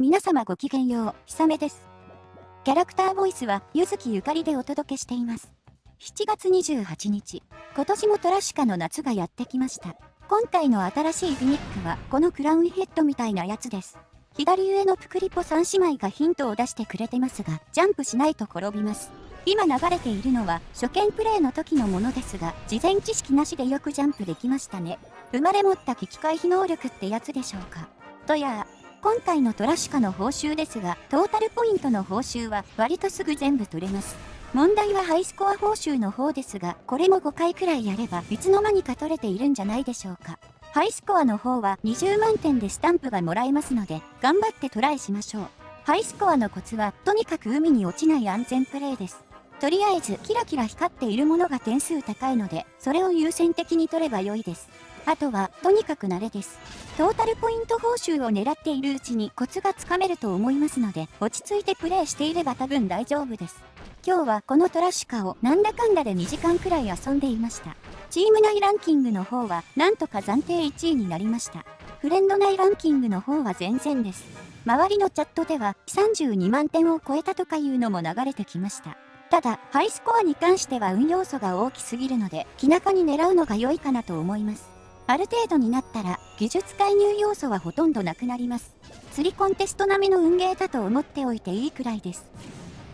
皆様ごきげんよう、ひさめです。キャラクターボイスは、ゆずきゆかりでお届けしています。7月28日、今年もトラシカの夏がやってきました。今回の新しいフィニックは、このクラウンヘッドみたいなやつです。左上のプクリポ3姉妹がヒントを出してくれてますが、ジャンプしないと転びます。今流れているのは初見プレイの時のものですが、事前知識なしでよくジャンプできましたね。生まれ持った危機回避能力ってやつでしょうか。とや今回のトラシカの報酬ですが、トータルポイントの報酬は割とすぐ全部取れます。問題はハイスコア報酬の方ですが、これも5回くらいやればいつの間にか取れているんじゃないでしょうか。ハイスコアの方は20万点でスタンプがもらえますので、頑張ってトライしましょう。ハイスコアのコツは、とにかく海に落ちない安全プレイです。とりあえず、キラキラ光っているものが点数高いので、それを優先的に取れば良いです。あとは、とにかく慣れです。トータルポイント報酬を狙っているうちにコツがつかめると思いますので、落ち着いてプレイしていれば多分大丈夫です。今日はこのトラッシュカをなんだかんだで2時間くらい遊んでいました。チーム内ランキングの方は、なんとか暫定1位になりました。フレンド内ランキングの方は全然です。周りのチャットでは、32万点を超えたとかいうのも流れてきました。ただ、ハイスコアに関しては運要素が大きすぎるので、気長に狙うのが良いかなと思います。ある程度になったら、技術介入要素はほとんどなくなります。釣りコンテスト並みの運ゲーだと思っておいていいくらいです。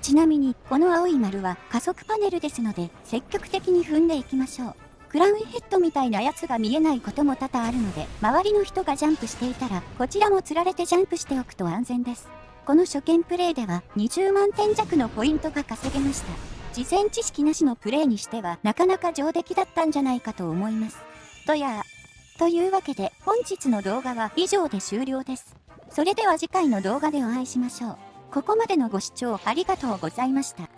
ちなみに、この青い丸は加速パネルですので、積極的に踏んでいきましょう。クラウンヘッドみたいなやつが見えないことも多々あるので、周りの人がジャンプしていたら、こちらも釣られてジャンプしておくと安全です。この初見プレイでは、20万点弱のポイントが稼げました。事前知識なしのプレイにしては、なかなか上出来だったんじゃないかと思います。とやというわけで本日の動画は以上で終了です。それでは次回の動画でお会いしましょう。ここまでのご視聴ありがとうございました。